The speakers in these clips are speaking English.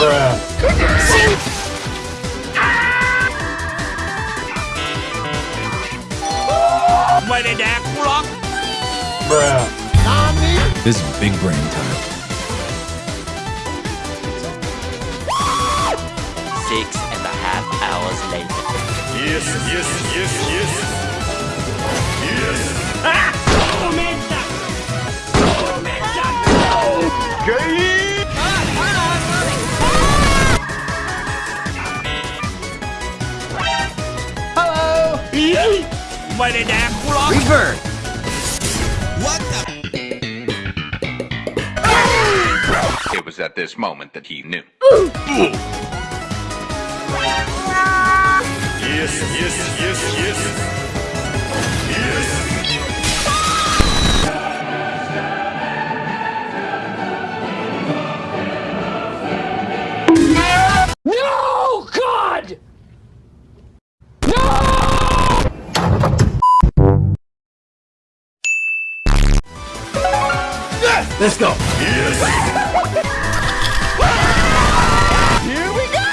Bruh. This is big brain time. Six and a half hours later. Yes, yes, yes, yes. Yes. Ah! ไม่ได้แดกกูหรอก Revert. It was at this moment that he knew. Yes, yes, yes, yes. Let's go. Yes. Here we go.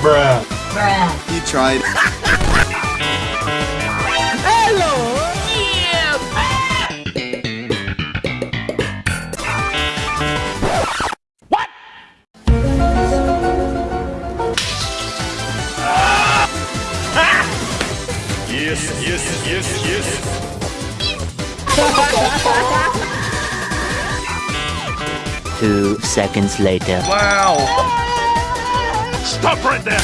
Bruh. He tried. Yes, yes, yes, yes. Two seconds later. Wow! Stop right there.